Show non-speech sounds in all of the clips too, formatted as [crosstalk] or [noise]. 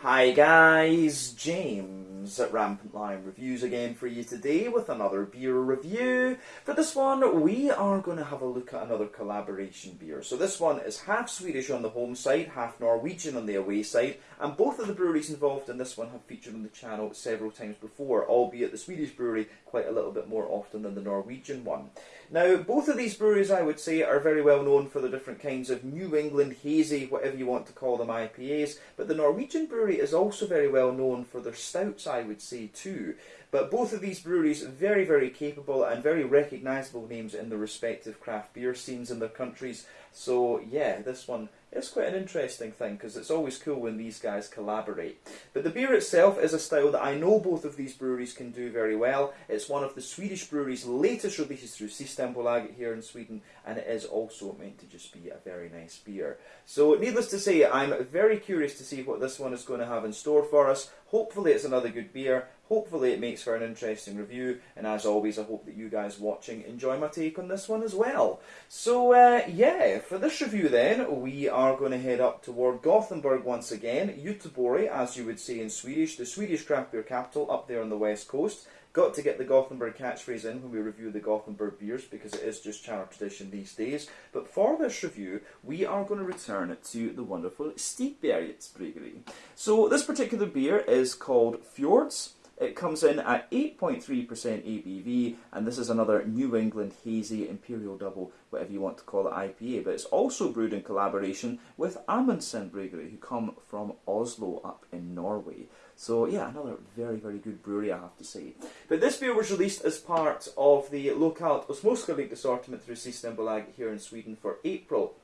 Hi guys, James at Rampant Lion Reviews again for you today with another beer review. For this one, we are going to have a look at another collaboration beer. So this one is half Swedish on the home side, half Norwegian on the away side, and both of the breweries involved in this one have featured on the channel several times before, albeit the Swedish brewery quite a little bit more often than the Norwegian one. Now, both of these breweries, I would say, are very well known for the different kinds of New England hazy, whatever you want to call them, IPAs, but the Norwegian brewery is also very well known for their stouts, I would say, too. But both of these breweries, very, very capable and very recognisable names in their respective craft beer scenes in their countries. So, yeah, this one is quite an interesting thing because it's always cool when these guys collaborate. But the beer itself is a style that I know both of these breweries can do very well. It's one of the Swedish breweries' latest releases through Systembolaget here in Sweden, and it is also meant to just be a very nice beer. So, needless to say, I'm very curious to see what this one is going to have in store for us. Hopefully, it's another good beer. Hopefully it makes for an interesting review, and as always I hope that you guys watching enjoy my take on this one as well. So uh, yeah, for this review then, we are going to head up toward Gothenburg once again, Göteborg as you would say in Swedish, the Swedish craft beer capital up there on the west coast. Got to get the Gothenburg catchphrase in when we review the Gothenburg beers because it is just channel tradition these days. But for this review, we are going to return to the wonderful Stigbergets Brewery. So this particular beer is called Fjords. It comes in at 8.3% ABV, and this is another New England Hazy Imperial Double, whatever you want to call it, IPA. But it's also brewed in collaboration with Amundsen Brewery, who come from Oslo up in Norway. So yeah, another very, very good brewery, I have to say. But this beer was released as part of the Lokalt Osmoska assortment through Systembolaget here in Sweden for April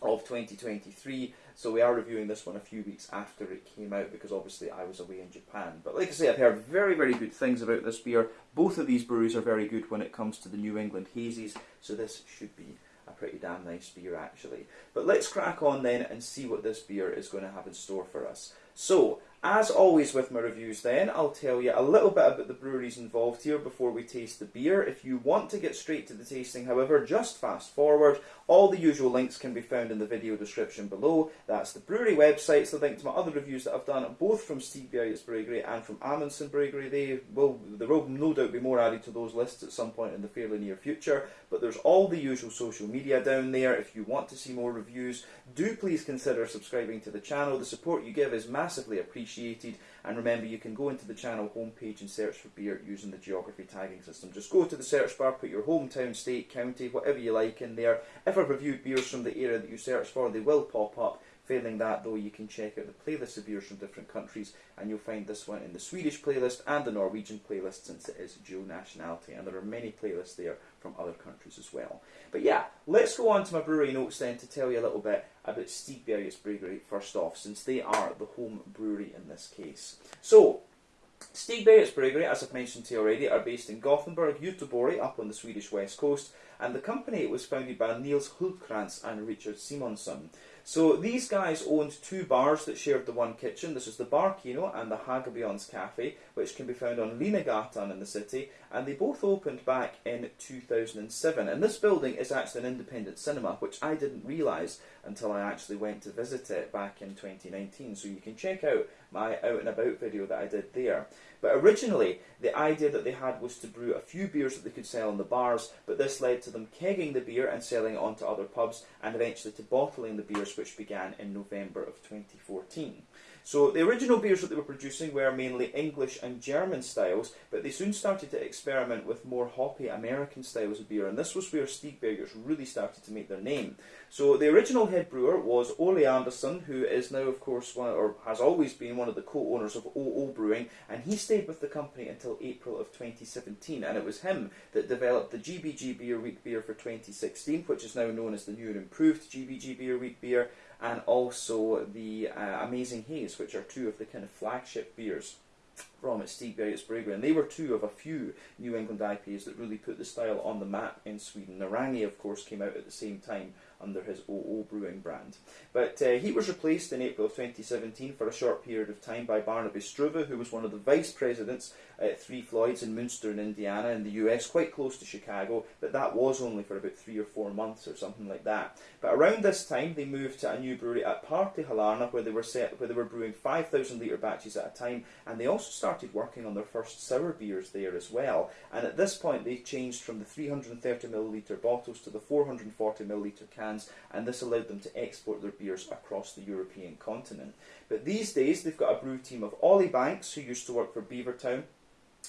of 2023. So we are reviewing this one a few weeks after it came out because obviously I was away in Japan. But like I say, I've heard very, very good things about this beer. Both of these breweries are very good when it comes to the New England hazies, so this should be a pretty damn nice beer actually. But let's crack on then and see what this beer is going to have in store for us. So, as always with my reviews then, I'll tell you a little bit about the breweries involved here before we taste the beer. If you want to get straight to the tasting, however, just fast forward. All the usual links can be found in the video description below. That's the brewery websites, the link to my other reviews that I've done, both from Stigbergets Brewery and from Amundsen Brewery. They will, there will no doubt be more added to those lists at some point in the fairly near future, but there's all the usual social media down there. If you want to see more reviews, do please consider subscribing to the channel. The support you give is massively appreciated appreciated. And remember, you can go into the channel homepage and search for beer using the geography tagging system. Just go to the search bar, put your hometown, state, county, whatever you like in there. If I've reviewed beers from the area that you search for, they will pop up. Failing that, though, you can check out the playlist of beers from different countries, and you'll find this one in the Swedish playlist and the Norwegian playlist, since it is dual nationality, and there are many playlists there from other countries as well. But yeah, let's go on to my brewery notes then to tell you a little bit about Stigbergets Brewery first off, since they are the home brewery in this case. So, Stigbergets Brewery, as I've mentioned to you already, are based in Gothenburg, Göteborg, up on the Swedish west coast, and the company was founded by Niels Hultkrantz and Richard Simonsson. So these guys owned two bars that shared the one kitchen. This is the Bar Kino and the Hagabions Cafe, which can be found on Linnégatan in the city, and they both opened back in 2007. And this building is actually an independent cinema, which I didn't realise until I actually went to visit it back in 2019. So you can check out my out and about video that I did there. But originally, the idea that they had was to brew a few beers that they could sell in the bars, but this led to them kegging the beer and selling it on to other pubs, and eventually to bottling the beers, which began in November of 2014. So the original beers that they were producing were mainly English and German styles, but they soon started to experiment with more hoppy American styles of beer, and this was where Stigbergets really started to make their name. So the original head brewer was Ole Anderson, who is now, of course, one, or has always been one of the co-owners of OO Brewing, and he stayed with the company until April of 2017, and it was him that developed the GBG Beer Week beer for 2016, which is now known as the new and improved GBG Beer Week beer, and also the uh, Amazing Haze, which are two of the kind of flagship beers from Stigbergets Brewery, and they were two of a few New England IPAs that really put the style on the map in Sweden. Narangi, of course, came out at the same time under his OO Brewing brand. But uh, he was replaced in April of 2017 for a short period of time by Barnaby Struve, who was one of the vice presidents at Three Floyds in Munster in Indiana in the US, quite close to Chicago, but that was only for about three or four months or something like that. But around this time, they moved to a new brewery at Partihallarna, where they were set, where they were brewing 5,000 litre batches at a time, and they also started working on their first sour beers there as well. And at this point, they changed from the 330 milliliter bottles to the 440 milliliter cans, and this allowed them to export their beers across the European continent. But these days, they've got a brew team of Ollie Banks, who used to work for Beavertown,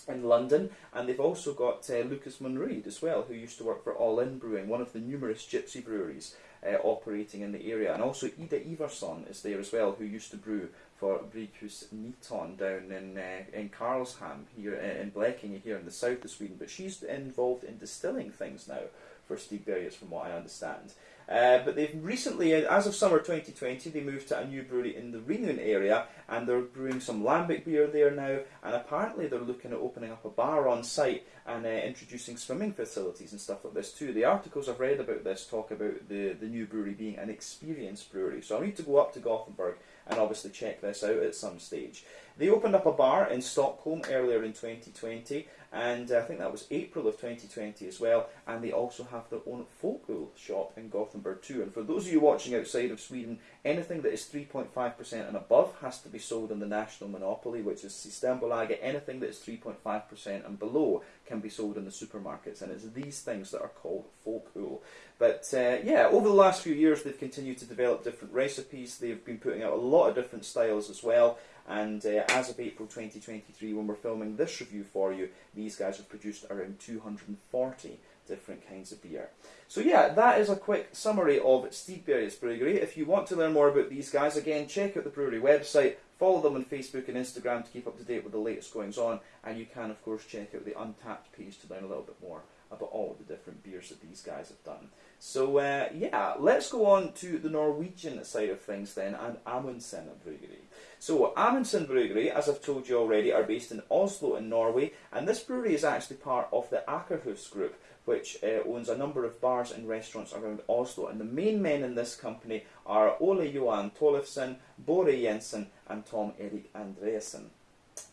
in London, and they've also got uh, Lucas Munreid as well, who used to work for All In Brewing, one of the numerous gypsy breweries uh, operating in the area, and also Ida Iverson is there as well, who used to brew for Bryghus Niton down in uh, in Karlshamn here uh, in Blekinge here in the south of Sweden, but she's involved in distilling things now for Stigbergets, from what I understand. Uh, but they've recently, uh, as of summer 2020, they moved to a new brewery in the Ringön area and they're brewing some lambic beer there now. And apparently, they're looking at opening up a bar on site and uh, introducing swimming facilities and stuff like this too. The articles I've read about this talk about the, the new brewery being an experienced brewery. So I need to go up to Gothenburg and obviously check this out at some stage. They opened up a bar in Stockholm earlier in 2020, and I think that was April of 2020 as well. And they also have their own folköl shop in Gothenburg too. And for those of you watching outside of Sweden, anything that is 3.5% and above has to be sold in the national monopoly, which is Systembolaget. Anything that is 3.5% and below can be sold in the supermarkets, and it's these things that are called folköl. But uh, yeah, over the last few years, they've continued to develop different recipes. They've been putting out a lot of different styles as well. And uh, as of April 2023, when we're filming this review for you, these guys have produced around 240 different kinds of beer. So yeah, that is a quick summary of Stigbergets Brewery. If you want to learn more about these guys, again, check out the brewery website, follow them on Facebook and Instagram to keep up to date with the latest goings on, and you can, of course, check out the Untappd page to learn a little bit more about all the different beers that these guys have done. So uh, yeah, let's go on to the Norwegian side of things then, and Amundsen Brewery. So Amundsen Brewery, as I've told you already, are based in Oslo in Norway, and this brewery is actually part of the Akerhus Group, which uh, owns a number of bars and restaurants around Oslo. And the main men in this company are Ole Johan Tollefsen, Bore Jensen, and Tom Erik Andresen.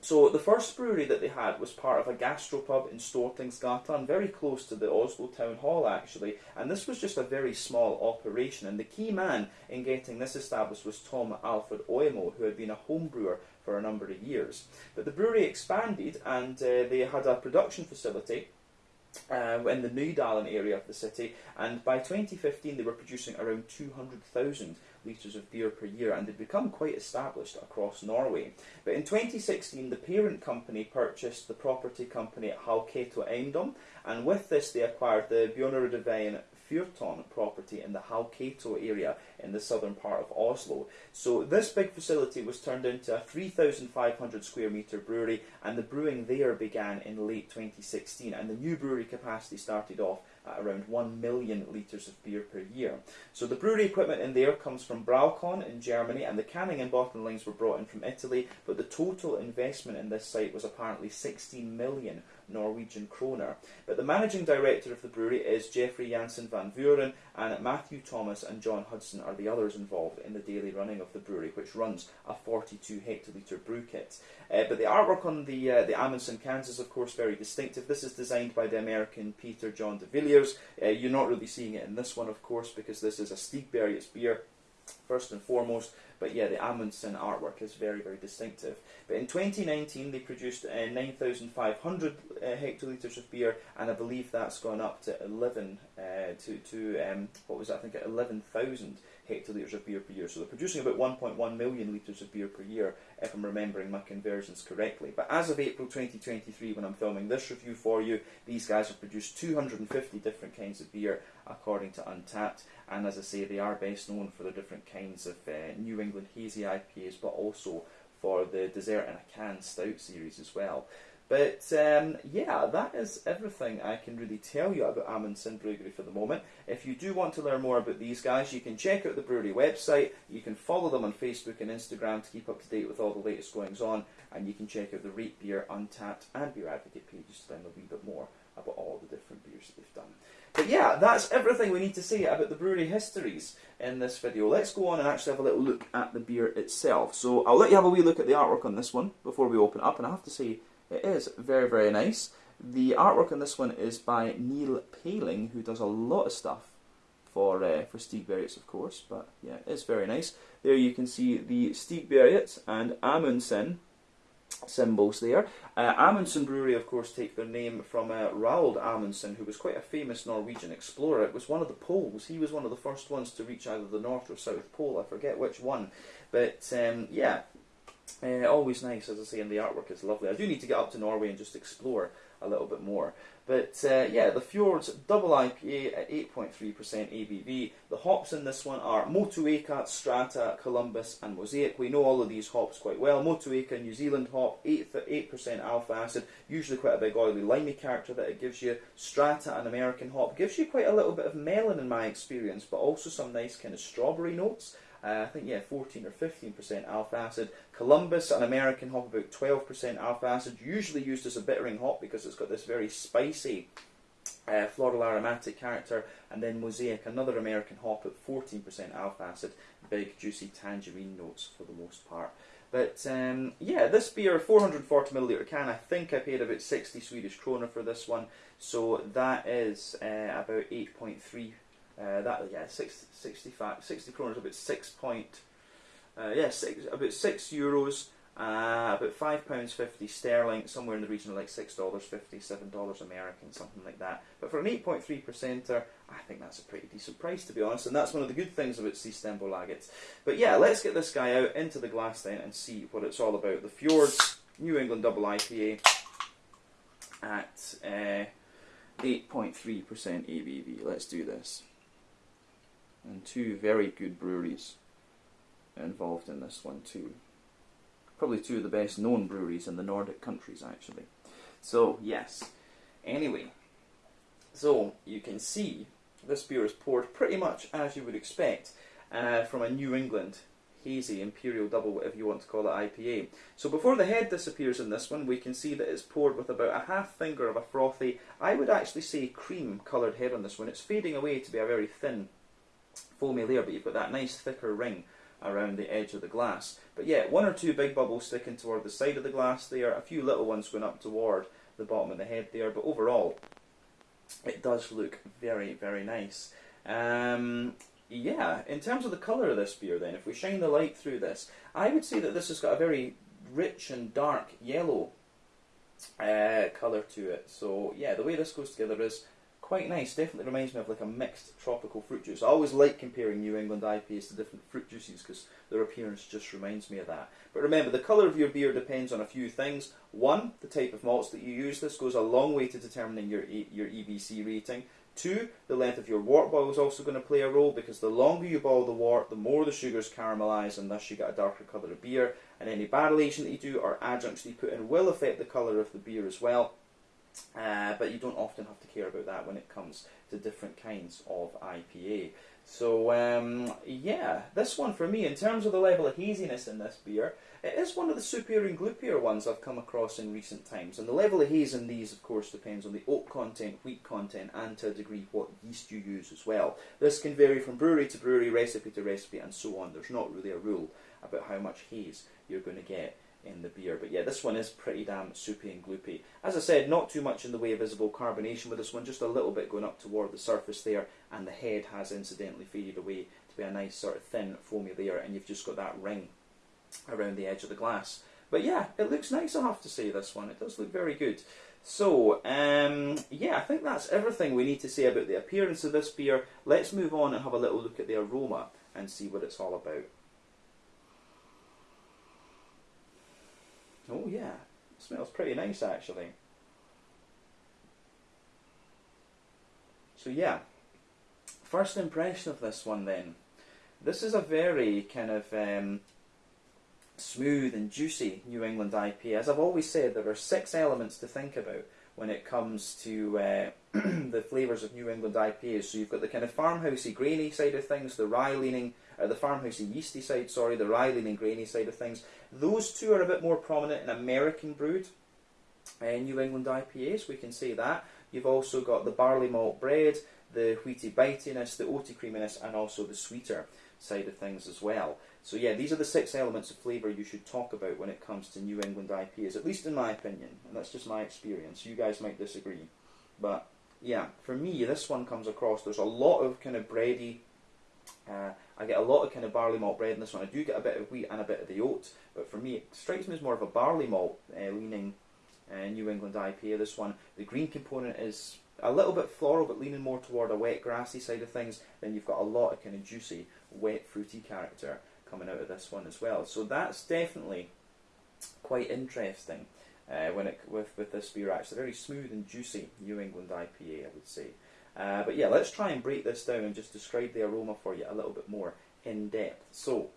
So the first brewery that they had was part of a gastropub in Stortingsgatan, very close to the Oslo town hall actually, and this was just a very small operation. And the key man in getting this established was Tom Alfred Oimo, who had been a home brewer for a number of years. But the brewery expanded, and uh, they had a production facility uh, in the Nydalen area of the city, and by 2015 they were producing around 200,000 litres of beer per year, and they'd become quite established across Norway. But in 2016, the parent company purchased the property company Hauketo Eiendom and with this they acquired the Bjornerudveien Fyrton property in the Hauketo area in the southern part of Oslo. So this big facility was turned into a 3,500 square metre brewery and the brewing there began in late 2016 and the new brewery capacity started off at around 1 million litres of beer per year. So the brewery equipment in there comes from Braukon in Germany and the canning and bottling lines were brought in from Italy but the total investment in this site was apparently 16 million Norwegian kroner. But the managing director of the brewery is Jeffrey Jansen van Vuren, and Matthew Thomas and John Hudson are the others involved in the daily running of the brewery, which runs a 42 hectolitre brew kit. Uh, but the artwork on the uh, the Amundsen cans is, of course, very distinctive. This is designed by the American Peter John de Villiers. Uh, you're not really seeing it in this one, of course, because this is a Stigbergets beer first and foremost. But yeah, the Amundsen artwork is very, very distinctive. But in 2019, they produced uh, 9,500 uh, hectolitres of beer, and I believe that's gone up to 11 uh, to to um, what was that? I think 11,000 hectolitres of beer per year. So they're producing about 1.1 million litres of beer per year, if I'm remembering my conversions correctly. But as of April 2023, when I'm filming this review for you, these guys have produced 250 different kinds of beer, according to Untappd. And as I say, they are best known for the different kinds of uh, New England hazy IPAs, but also for the Dessert in a Can Stout series as well. But um, yeah, that is everything I can really tell you about Amundsen Brewery for the moment. If you do want to learn more about these guys, you can check out the brewery website. You can follow them on Facebook and Instagram to keep up to date with all the latest goings on. And you can check out the Rate Beer, Untappd, and Beer Advocate pages to learn a wee bit more about all the different beers that they've done. But yeah, that's everything we need to say about the brewery histories in this video. Let's go on and actually have a little look at the beer itself. So I'll let you have a wee look at the artwork on this one before we open up, and I have to say it is very, very nice. The artwork on this one is by Neil Paling, who does a lot of stuff for uh, for Stigbergets, of course. But yeah, it's very nice. There you can see the Stigberget and Amundsen symbols there. Uh, Amundsen Brewery, of course, take their name from uh, Roald Amundsen, who was quite a famous Norwegian explorer. It was one of the poles. He was one of the first ones to reach either the North or South Pole. I forget which one. But um, yeah, uh, always nice, as I say, and the artwork is lovely. I do need to get up to Norway and just explore a little bit more. But uh, yeah, the Fjords double IPA at 8.3% ABV. The hops in this one are Motueka, Strata, Columbus, and Mosaic. We know all of these hops quite well. Motueka, New Zealand hop, 8, 8% alpha acid, usually quite a big oily limey character that it gives you. Strata, an American hop, gives you quite a little bit of melon in my experience, but also some nice kind of strawberry notes. Uh, I think, yeah, 14 or 15% alpha acid. Columbus, an American hop, about 12% alpha acid, usually used as a bittering hop because it's got this very spicy uh, floral aromatic character. And then Mosaic, another American hop at 14% alpha acid, big juicy tangerine notes for the most part. But um, yeah, this beer, 440 milliliter can, I think I paid about 60 Swedish krona for this one. So that is uh, about 8.3 uh, that yeah, 60, 65, 60 kroner is about six point, uh, yeah, six, about six euros, uh, about five pounds fifty sterling, somewhere in the region of like six dollars fifty, seven dollars American, something like that. But for an eight point three percenter, I think that's a pretty decent price to be honest, and that's one of the good things about Systembolaget. But yeah, let's get this guy out into the glass then and see what it's all about. The Fjords New England Double IPA at uh, eight point three percent ABV. Let's do this and two very good breweries involved in this one too. Probably two of the best known breweries in the Nordic countries actually. So yes. Anyway, so you can see this beer is poured pretty much as you would expect uh, from a New England hazy imperial double, whatever you want to call it, IPA. So before the head disappears in this one, we can see that it's poured with about a half finger of a frothy, I would actually say cream coloured head on this one. It's fading away to be a very thin foamy layer, but you've got that nice thicker ring around the edge of the glass. But yeah, one or two big bubbles sticking toward the side of the glass there, a few little ones going up toward the bottom of the head there, but overall, it does look very, very nice. Um, yeah, in terms of the colour of this beer then, if we shine the light through this, I would say that this has got a very rich and dark yellow uh, colour to it. So yeah, the way this goes together is quite nice. Definitely reminds me of like a mixed tropical fruit juice. I always like comparing New England IPAs to different fruit juices because their appearance just reminds me of that. But remember, the colour of your beer depends on a few things. One, the type of malts that you use. This goes a long way to determining your your EBC rating. Two, the length of your wort boil is also going to play a role because the longer you boil the wort, the more the sugars caramelise and thus you get a darker colour of beer. And any barrel aging that you do or adjuncts that you put in will affect the colour of the beer as well. Uh, but you don't often have to care about that when it comes to different kinds of IPA. So um, yeah, this one for me, in terms of the level of haziness in this beer, it is one of the superior and gloopier ones I've come across in recent times. And the level of haze in these, of course, depends on the oak content, wheat content, and to a degree what yeast you use as well. This can vary from brewery to brewery, recipe to recipe, and so on. There's not really a rule about how much haze you're going to get in the beer. But yeah, this one is pretty damn soupy and gloopy. As I said, not too much in the way of visible carbonation with this one, just a little bit going up toward the surface there, and the head has incidentally faded away to be a nice sort of thin foamy layer, and you've just got that ring around the edge of the glass. But yeah, it looks nice, I have to say, this one. It does look very good. So, um, yeah, I think that's everything we need to say about the appearance of this beer. Let's move on and have a little look at the aroma and see what it's all about. Oh yeah, it smells pretty nice actually. So yeah, first impression of this one then. This is a very kind of um, smooth and juicy New England IPA. As I've always said, there are six elements to think about when it comes to uh, [clears throat] the flavours of New England IPAs. So you've got the kind of farmhousey, grainy side of things, the rye leaning, uh, the farmhousey, yeasty side, sorry, the rye leaning, grainy side of things. Those two are a bit more prominent in American brewed uh, New England IPAs, we can say that. You've also got the barley malt bread, the wheaty bitiness, the oaty creaminess, and also the sweeter side of things as well. So yeah, these are the six elements of flavour you should talk about when it comes to New England IPAs, at least in my opinion, and that's just my experience. You guys might disagree, but yeah, for me, this one comes across. There's a lot of kind of bready. Uh, I get a lot of kind of barley malt bread in this one. I do get a bit of wheat and a bit of the oat, but for me, it strikes me as more of a barley malt uh, leaning uh, New England IPA. This one, the green component is a little bit floral, but leaning more toward a wet grassy side of things. Then you've got a lot of kind of juicy, wet fruity character coming out of this one as well. So that's definitely quite interesting uh, when it with with this beer. Actually, very smooth and juicy New England IPA, I would say. Uh, but yeah, let's try and break this down and just describe the aroma for you a little bit more in depth. So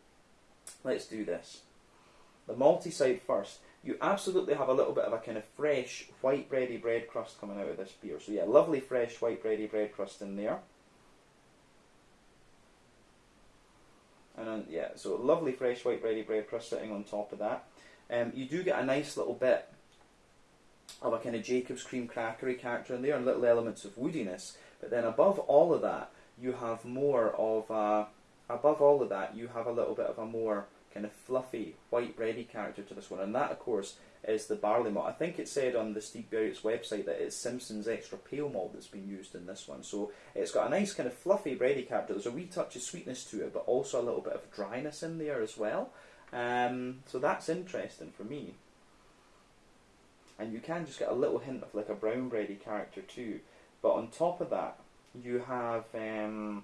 let's do this. The malty side first. You absolutely have a little bit of a kind of fresh white bready bread crust coming out of this beer. So yeah, lovely fresh white bready bread crust in there. And then, yeah, so lovely fresh white bready bread crust sitting on top of that. Um, you do get a nice little bit of a kind of Jacob's cream crackery character in there and little elements of woodiness. But then above all of that, you have more of a, above all of that, you have a little bit of a more kind of fluffy white bready character to this one. And that, of course, is the barley malt. I think it said on the Stigbergets website that it's Simpson's extra pale malt that's been used in this one. So it's got a nice kind of fluffy bready character. There's a wee touch of sweetness to it, but also a little bit of dryness in there as well. Um, so that's interesting for me. And you can just get a little hint of like a brown bready character too. But on top of that, you have um,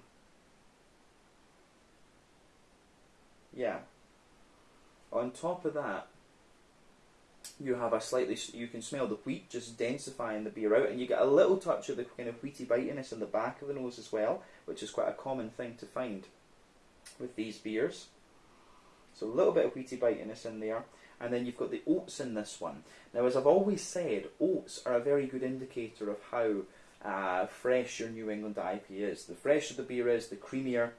yeah. On top of that, you have a slightly, you can smell the wheat just densifying the beer out, and you get a little touch of the kind of wheaty bitiness in the back of the nose as well, which is quite a common thing to find with these beers. So a little bit of wheaty bitiness in there, and then you've got the oats in this one. Now, as I've always said, oats are a very good indicator of how uh, fresh your New England IPA is. The fresher the beer is, the creamier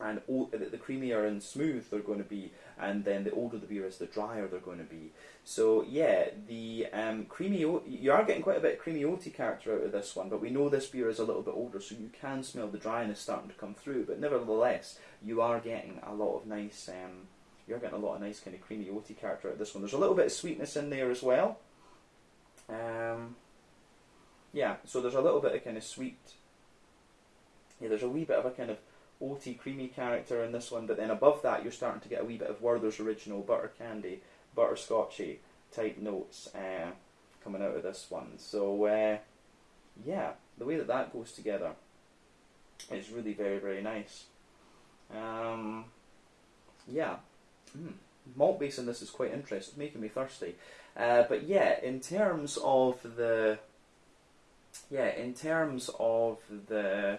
and the creamier and smooth they're going to be, and then the older the beer is, the drier they're going to be. So yeah, the um, creamy you are getting quite a bit of creamy oaty character out of this one, but we know this beer is a little bit older, so you can smell the dryness starting to come through. But nevertheless, you are getting a lot of nice, um, you're getting a lot of nice kind of creamy oaty character out of this one. There's a little bit of sweetness in there as well. Um, yeah, so there's a little bit of kind of sweet. Yeah, there's a wee bit of a kind of oaty, creamy character in this one, but then above that you're starting to get a wee bit of Werther's original butter candy, butterscotchy type notes uh, coming out of this one. So uh, yeah, the way that that goes together is really very very nice. Um, yeah, mm. malt base in this is quite interesting, it's making me thirsty. Uh, but yeah, in terms of the yeah, in terms of the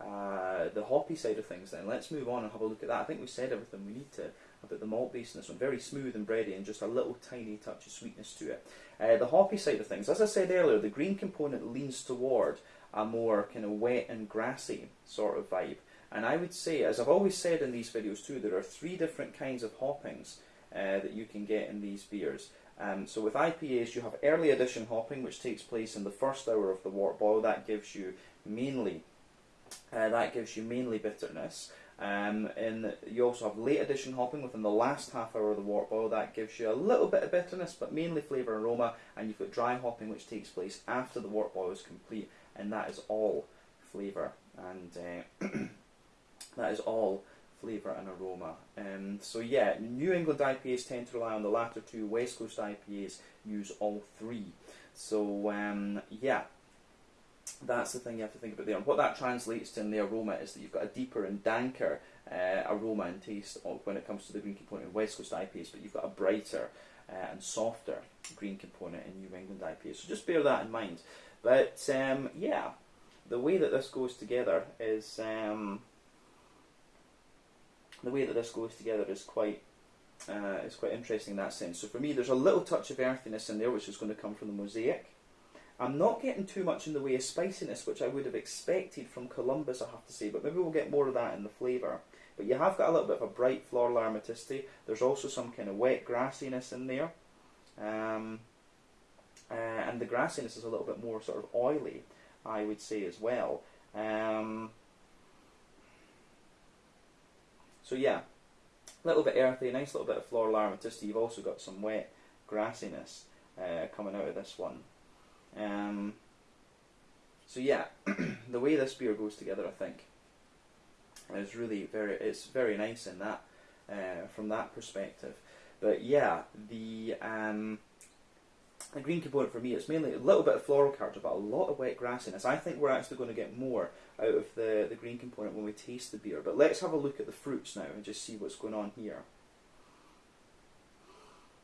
uh, the hoppy side of things, then let's move on and have a look at that. I think we said everything we need to about the malt base in this one. Very smooth and bready, and just a little tiny touch of sweetness to it. Uh, the hoppy side of things, as I said earlier, the green component leans toward a more kind of wet and grassy sort of vibe. And I would say, as I've always said in these videos too, there are three different kinds of hoppings uh, that you can get in these beers. Um, so with IPAs, you have early addition hopping, which takes place in the first hour of the wort boil. That gives you mainly uh, that gives you mainly bitterness. Um, and you also have late addition hopping within the last half hour of the wort boil. That gives you a little bit of bitterness, but mainly flavour and aroma. And you've got dry hopping, which takes place after the wort boil is complete, and that is all flavour and uh, [clears throat] that is all flavour and aroma. Um, so yeah, New England IPAs tend to rely on the latter two. West Coast IPAs use all three. So um, yeah, that's the thing you have to think about there. And what that translates to in the aroma is that you've got a deeper and danker uh, aroma and taste when it comes to the green component in West Coast IPAs, but you've got a brighter uh, and softer green component in New England IPAs. So just bear that in mind. But um, yeah, the way that this goes together is um, the way that this goes together is quite uh, is quite interesting in that sense. So for me, there's a little touch of earthiness in there, which is going to come from the mosaic. I'm not getting too much in the way of spiciness, which I would have expected from Columbus, I have to say, but maybe we'll get more of that in the flavour. But you have got a little bit of a bright floral aromaticity. There's also some kind of wet grassiness in there. Um, uh, and the grassiness is a little bit more sort of oily I would say as well. Um, so yeah, a little bit earthy, nice little bit of floral aromaticity. You've also got some wet grassiness uh, coming out of this one. Um, so yeah, [clears throat] the way this beer goes together, I think, is really very it's very nice in that uh, from that perspective. But yeah, the um, the green component for me, it's mainly a little bit of floral character, but a lot of wet grassiness. I think we're actually going to get more out of the, the green component when we taste the beer. But let's have a look at the fruits now and just see what's going on here.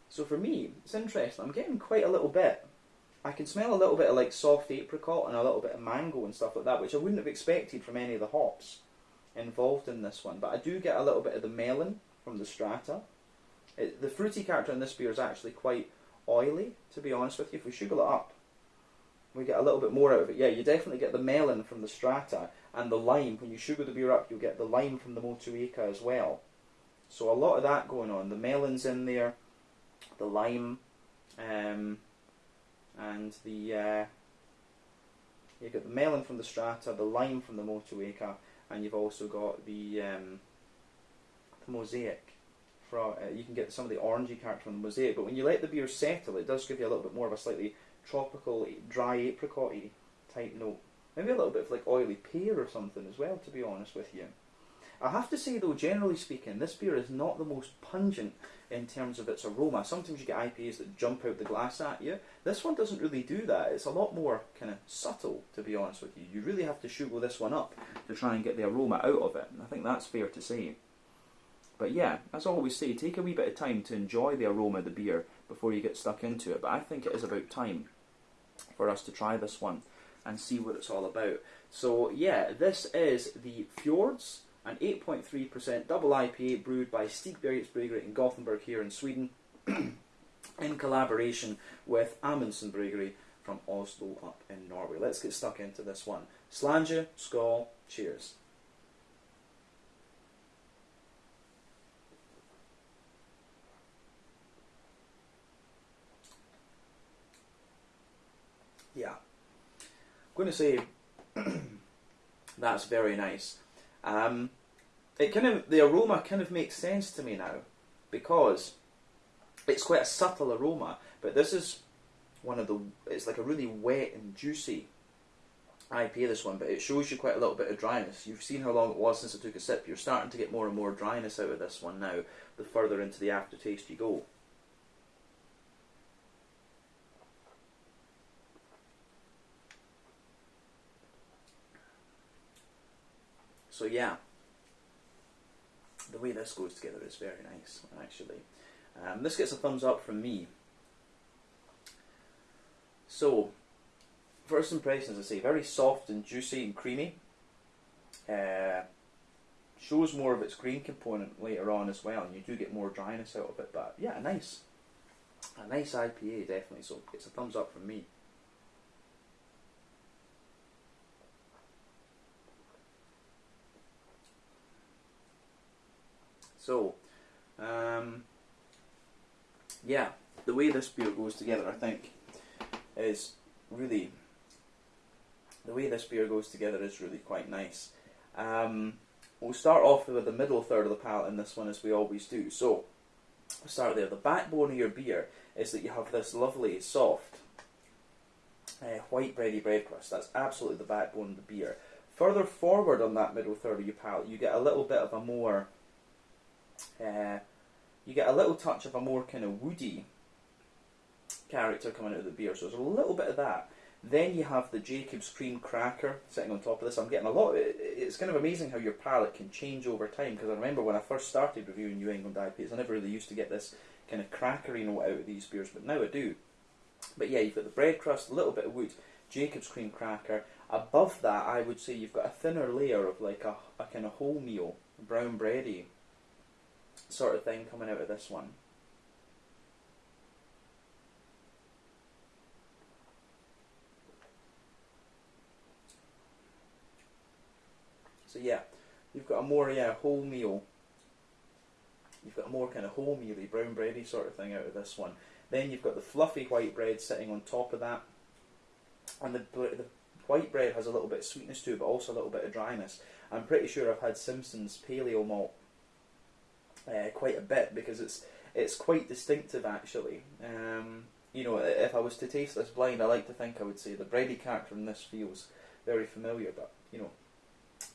So for me, it's interesting. I'm getting quite a little bit. I can smell a little bit of like soft apricot and a little bit of mango and stuff like that, which I wouldn't have expected from any of the hops involved in this one. But I do get a little bit of the melon from the strata. It, the fruity character in this beer is actually quite oily, to be honest with you. If we sugar it up, we get a little bit more out of it. Yeah, you definitely get the melon from the strata and the lime. When you sugar the beer up, you'll get the lime from the Motueka as well. So a lot of that going on. The melon's in there, the lime, um, and the uh, you get the melon from the strata, the lime from the Motueka, and you've also got the um, the mosaic from, uh, you can get some of the orangey character from the mosaic, but when you let the beer settle, it does give you a little bit more of a slightly tropical, dry apricot type note. Maybe a little bit of like oily pear or something as well, to be honest with you. I have to say though, generally speaking, this beer is not the most pungent in terms of its aroma. Sometimes you get IPAs that jump out the glass at you. This one doesn't really do that. It's a lot more kind of subtle, to be honest with you. You really have to sugar this one up to try and get the aroma out of it. And I think that's fair to say. But yeah, as I always say, take a wee bit of time to enjoy the aroma of the beer before you get stuck into it. But I think it is about time for us to try this one and see what it's all about. So yeah, this is the Fjords, an 8.3% double IPA brewed by Stigbergets Brewery in Gothenburg here in Sweden, [clears throat] in collaboration with Amundsen Brewery from Oslo up in Norway. Let's get stuck into this one. Slàinte, skål, cheers. Yeah. I'm going to say [clears throat] that's very nice. Um, it kind of the aroma kind of makes sense to me now because it's quite a subtle aroma, but this is one of the it's like a really wet and juicy IPA this one, but it shows you quite a little bit of dryness. You've seen how long it was since I took a sip. You're starting to get more and more dryness out of this one now, the further into the aftertaste you go. So yeah, the way this goes together is very nice, actually. Um, this gets a thumbs up from me. So, first impressions, I say, very soft and juicy and creamy. Uh, shows more of its green component later on as well, and you do get more dryness out of it. But yeah, nice, a nice IPA definitely. So it's a thumbs up from me. So, um, yeah, the way this beer goes together, I think, is really the way this beer goes together is really quite nice. Um, we'll start off with the middle third of the palate in this one, as we always do. So, we'll start there. The backbone of your beer is that you have this lovely, soft, uh, white bready bread crust. That's absolutely the backbone of the beer. Further forward on that middle third of your palate, you get a little bit of a more uh, you get a little touch of a more kind of woody character coming out of the beer. So there's a little bit of that. Then you have the Jacob's cream cracker sitting on top of this. I'm getting a lot. It, it's kind of amazing how your palate can change over time. Because I remember when I first started reviewing New England IPAs, I never really used to get this kind of crackery note out of these beers, but now I do. But yeah, you've got the bread crust, a little bit of wood, Jacob's cream cracker. Above that, I would say you've got a thinner layer of like a, a kind of wholemeal brown bready sort of thing coming out of this one. So yeah, you've got a more yeah wholemeal. You've got a more kind of wholemealy brown bready sort of thing out of this one. Then you've got the fluffy white bread sitting on top of that, and the the white bread has a little bit of sweetness to it, but also a little bit of dryness. I'm pretty sure I've had Simpson's Paleo Malt uh, quite a bit because it's it's quite distinctive actually. Um, you know, if I was to taste this blind, I like to think I would say the bready character in this feels very familiar, but you know,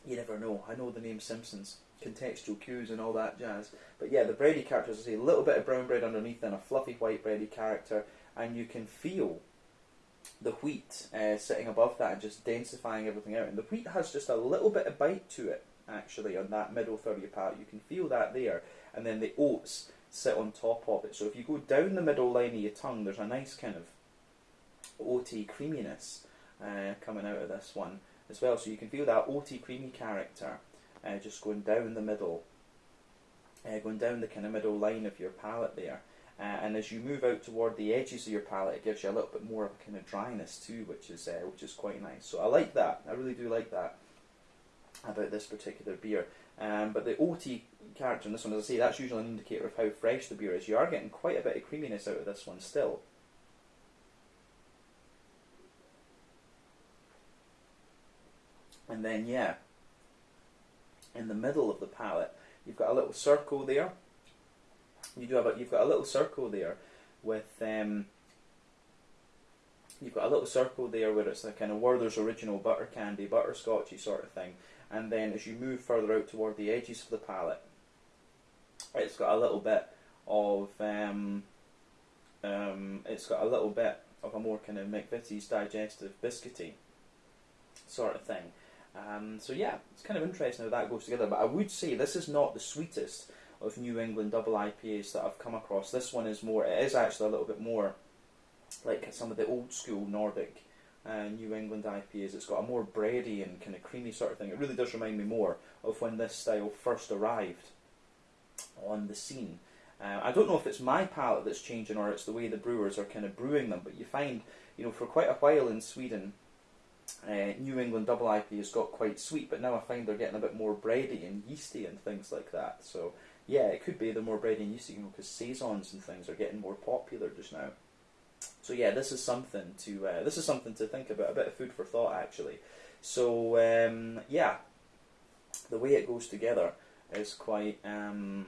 you never know. I know the name Simpsons, contextual cues and all that jazz. But yeah, the bready character, as I say, a little bit of brown bread underneath and a fluffy white bready character, and you can feel the wheat uh, sitting above that and just densifying everything out. And the wheat has just a little bit of bite to it, actually, on that middle third of your palate. You can feel that there. And then the oats sit on top of it. So if you go down the middle line of your tongue, there's a nice kind of oaty creaminess uh, coming out of this one as well. So you can feel that oaty creamy character uh, just going down the middle, uh, going down the kind of middle line of your palate there. Uh, and as you move out toward the edges of your palate, it gives you a little bit more of a kind of dryness too, which is uh, which is quite nice. So I like that. I really do like that about this particular beer. Um, but the OT character in this one, as I say, that's usually an indicator of how fresh the beer is. You are getting quite a bit of creaminess out of this one still. And then, yeah, in the middle of the palate, you've got a little circle there. You do have a, you've got a little circle there with um, you've got a little circle there where it's a kind of Werther's original butter candy, butterscotchy sort of thing. And then as you move further out toward the edges of the palate, it's got a little bit of um, um, it's got a little bit of a more kind of McVitie's digestive biscuity sort of thing. Um, so yeah, it's kind of interesting how that goes together. But I would say this is not the sweetest of New England double IPAs that I've come across. This one is more. It is actually a little bit more like some of the old school Nordic uh, New England IPAs. It's got a more bready and kind of creamy sort of thing. It really does remind me more of when this style first arrived on the scene. Uh, I don't know if it's my palate that's changing or it's the way the brewers are kind of brewing them, but you find, you know, for quite a while in Sweden, uh, New England double IPAs got quite sweet, but now I find they're getting a bit more bready and yeasty and things like that. So yeah, it could be the more bready and yeasty, you know, because saisons and things are getting more popular just now. So yeah, this is something to uh, this is something to think about, a bit of food for thought actually. So um, yeah, the way it goes together is quite um,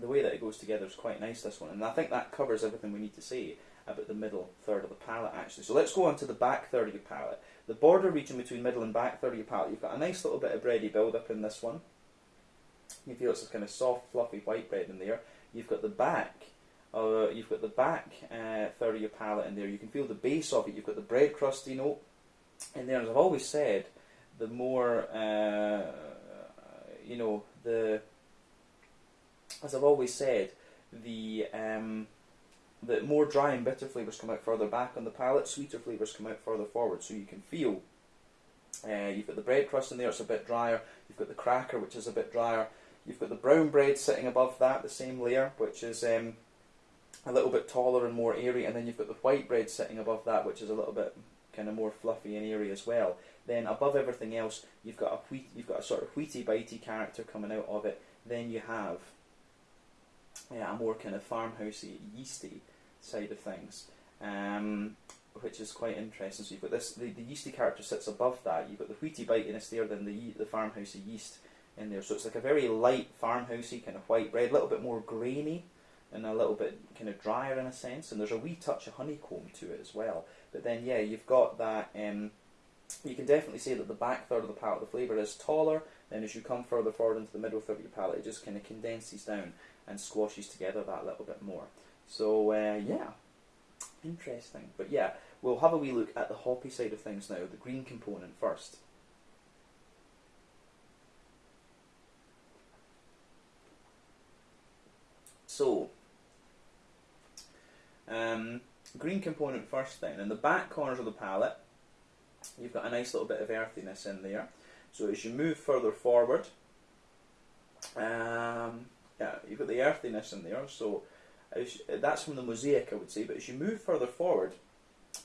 the way that it goes together is quite nice. This one, and I think that covers everything we need to say about the middle third of the palate actually. So let's go on to the back third of your palate. The border region between middle and back third of your palate, you've got a nice little bit of bready build up in this one. You feel it's a kind of soft, fluffy white bread in there. You've got the back, uh, you've got the back uh, third of your palate in there. You can feel the base of it. You've got the bread crusty note in there. As I've always said, the more uh, you know, the as I've always said, the um, the more dry and bitter flavours come out further back on the palate, sweeter flavours come out further forward. So you can feel uh, you've got the bread crust in there, it's a bit drier. You've got the cracker, which is a bit drier. You've got the brown bread sitting above that, the same layer, which is um, a little bit taller and more airy. And then you've got the white bread sitting above that, which is a little bit kind of more fluffy and airy as well. Then above everything else, you've got a wheat, you've got a sort of wheaty bitey character coming out of it. Then you have yeah, a more kind of farmhousey, yeasty side of things, um, which is quite interesting. So you've got this, the, the yeasty character sits above that. You've got the wheaty bitiness there, then the the farmhousey yeast in there. So it's like a very light farmhousey kind of white bread, a little bit more grainy and a little bit kind of drier in a sense. And there's a wee touch of honeycomb to it as well. But then yeah, you've got that. Um, you can definitely say that the back third of the palate, the flavour is taller. Then as you come further forward into the middle third of your palate, it just kind of condenses down and squashes together that little bit more. So uh, yeah, interesting. But yeah, we'll have a wee look at the hoppy side of things now, the green component first. So, um, green component first then. In the back corners of the palette, you've got a nice little bit of earthiness in there. So as you move further forward, um, yeah, you've got the earthiness in there. So as, that's from the mosaic, I would say. But as you move further forward,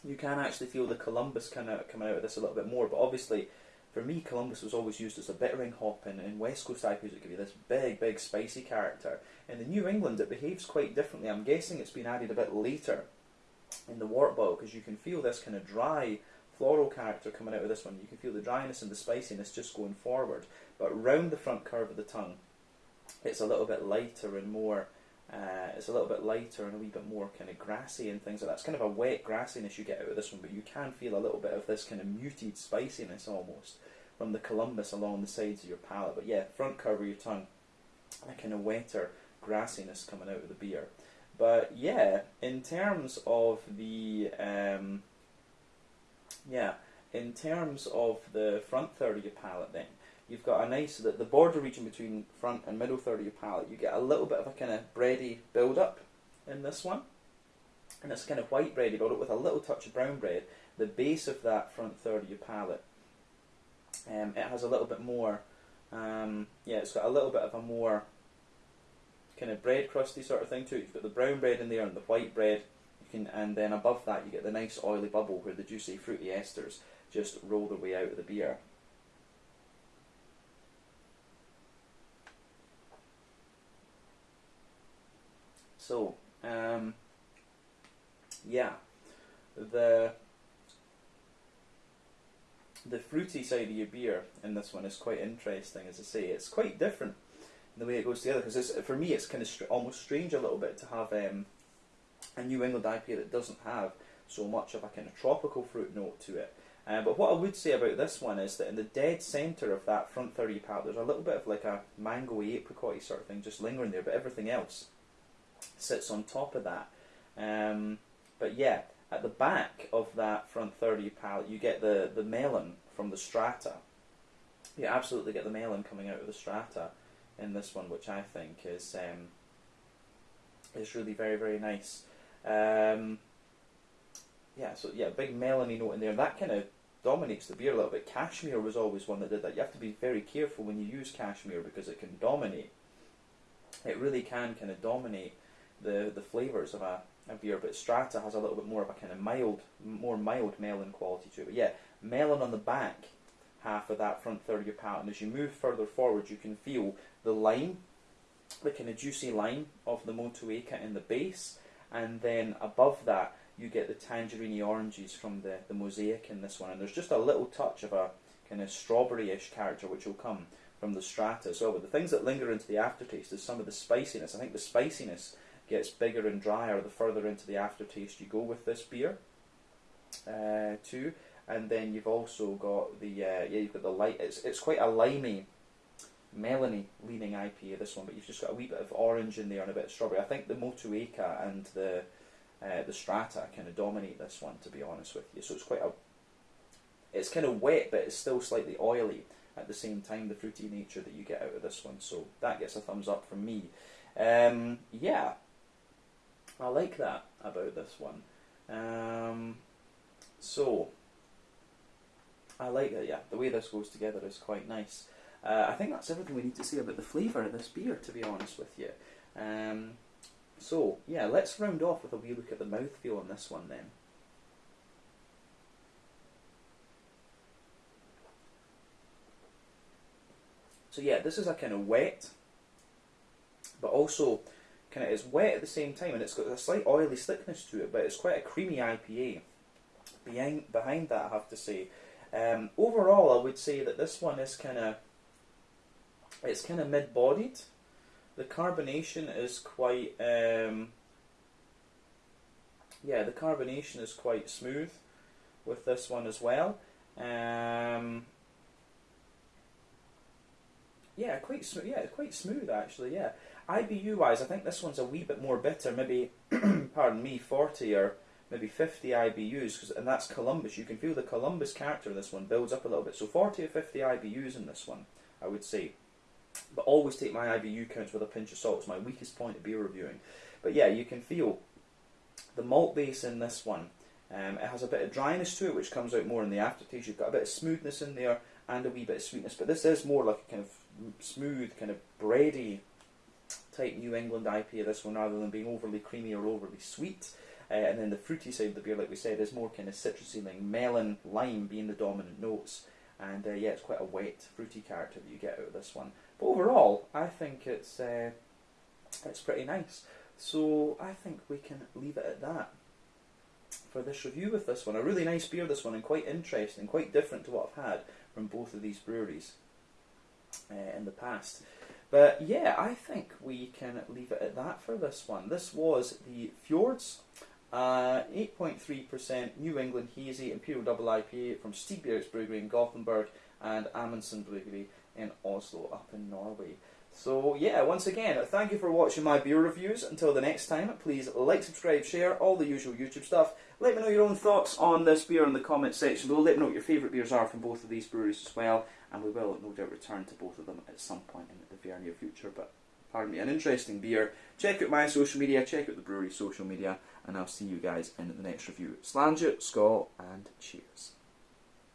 you can actually feel the Columbus kind of coming out of this a little bit more. But obviously, for me, Columbus was always used as a bittering hop and, in West Coast IPAs. It give you this big, big, spicy character. In the New England, it behaves quite differently. I'm guessing it's been added a bit later in the wort boil because you can feel this kind of dry floral character coming out of this one. You can feel the dryness and the spiciness just going forward, but round the front curve of the tongue, it's a little bit lighter and more. Uh, it's a little bit lighter and a wee bit more kind of grassy and things like that. It's kind of a wet grassiness you get out of this one, but you can feel a little bit of this kind of muted spiciness almost from the Columbus along the sides of your palate. But yeah, front curve of your tongue, a kind of wetter grassiness coming out of the beer. But yeah, in terms of the um, yeah, in terms of the front third of your palate, then you've got a nice the, the border region between front and middle third of your palate. You get a little bit of a kind of bready build up in this one, and it's kind of white bready build up with a little touch of brown bread. The base of that front third of your palate, um, it has a little bit more. Um, yeah, it's got a little bit of a more kind of bread crusty sort of thing too. You've got the brown bread in there and the white bread. Can, and then above that you get the nice oily bubble where the juicy fruity esters just roll their way out of the beer. So, um, yeah, the the fruity side of your beer in this one is quite interesting. As I say, it's quite different in the way it goes together. Because for me, it's kind of str- almost strange a little bit to have um, a New England IPA that doesn't have so much of a kind of tropical fruit note to it. Uh, but what I would say about this one is that in the dead centre of that front 30 palate, there's a little bit of like a mangoey apricot sort of thing just lingering there, but everything else sits on top of that. Um, but yeah, at the back of that front 30 palate, you get the, the melon from the strata. You absolutely get the melon coming out of the strata in this one, which I think is um, is really very very nice. Um, yeah, so yeah, big melony note in there. That kind of dominates the beer a little bit. Cashmere was always one that did that. You have to be very careful when you use cashmere because it can dominate. It really can kind of dominate the the flavors of a, a beer. But Strata has a little bit more of a kind of mild, more mild melon quality to it. But yeah, melon on the back half of that front third of your palate. And as you move further forward, you can feel the lime, the kind of juicy lime of the Motueka in the base, and then above that you get the tangerine oranges from the, the mosaic in this one. And there's just a little touch of a kind of strawberry-ish character which will come from the strata as well. But the things that linger into the aftertaste is some of the spiciness. I think the spiciness gets bigger and drier the further into the aftertaste you go with this beer. Uh, too, and then you've also got the uh, yeah you've got the light. It's it's quite a limey, melony leaning IPA this one, but you've just got a wee bit of orange in there and a bit of strawberry. I think the Motueka and the uh, the Strata kind of dominate this one, to be honest with you. So it's quite a it's kind of wet, but it's still slightly oily at the same time. The fruity nature that you get out of this one, so that gets a thumbs up from me. Um, yeah, I like that about this one. Um, so I like that, yeah. The way this goes together is quite nice. Uh, I think that's everything we need to say about the flavour of this beer, to be honest with you. Um, so, yeah, let's round off with a wee look at the mouthfeel on this one then. So yeah, this is a kind of wet, but also kind of it's wet at the same time, and it's got a slight oily slickness to it, but it's quite a creamy IPA. Behind behind that, I have to say, um, overall, I would say that this one is kind of it's kind of mid-bodied. The carbonation is quite um, yeah, the carbonation is quite smooth with this one as well. Um, yeah, quite smooth. Yeah, quite smooth actually. Yeah, IBU wise, I think this one's a wee bit more bitter. Maybe, [clears throat] pardon me, forty or maybe 50 IBUs, cause, and that's Columbus. You can feel the Columbus character of this one builds up a little bit. So 40 or 50 IBUs in this one, I would say. But always take my IBU counts with a pinch of salt. It's my weakest point of beer reviewing. But yeah, you can feel the malt base in this one. Um, it has a bit of dryness to it, which comes out more in the aftertaste. You've got a bit of smoothness in there and a wee bit of sweetness. But this is more like a kind of smooth, kind of bready type New England IPA, this one, rather than being overly creamy or overly sweet. Uh, and then the fruity side of the beer, like we said, is more kind of citrusy, like melon, lime being the dominant notes. And uh, yeah, it's quite a wet, fruity character that you get out of this one. But overall, I think it's uh, it's pretty nice. So I think we can leave it at that for this review with this one. A really nice beer, this one, and quite interesting, quite different to what I've had from both of these breweries uh, in the past. But yeah, I think we can leave it at that for this one. This was the Fjords, uh, 8.3% New England Hazy Imperial Double IPA from Stigbergs Brewery in Gothenburg and Amundsen Brewery in Oslo up in Norway. So yeah, once again, thank you for watching my beer reviews. Until the next time, please like, subscribe, share, all the usual YouTube stuff. Let me know your own thoughts on this beer in the comments section below. Let me know what your favourite beers are from both of these breweries as well. And we will no doubt return to both of them at some point in the very near future. But pardon me, an interesting beer. Check out my social media, check out the brewery's social media, and I'll see you guys in the next review. Slàinte, Skål, and cheers.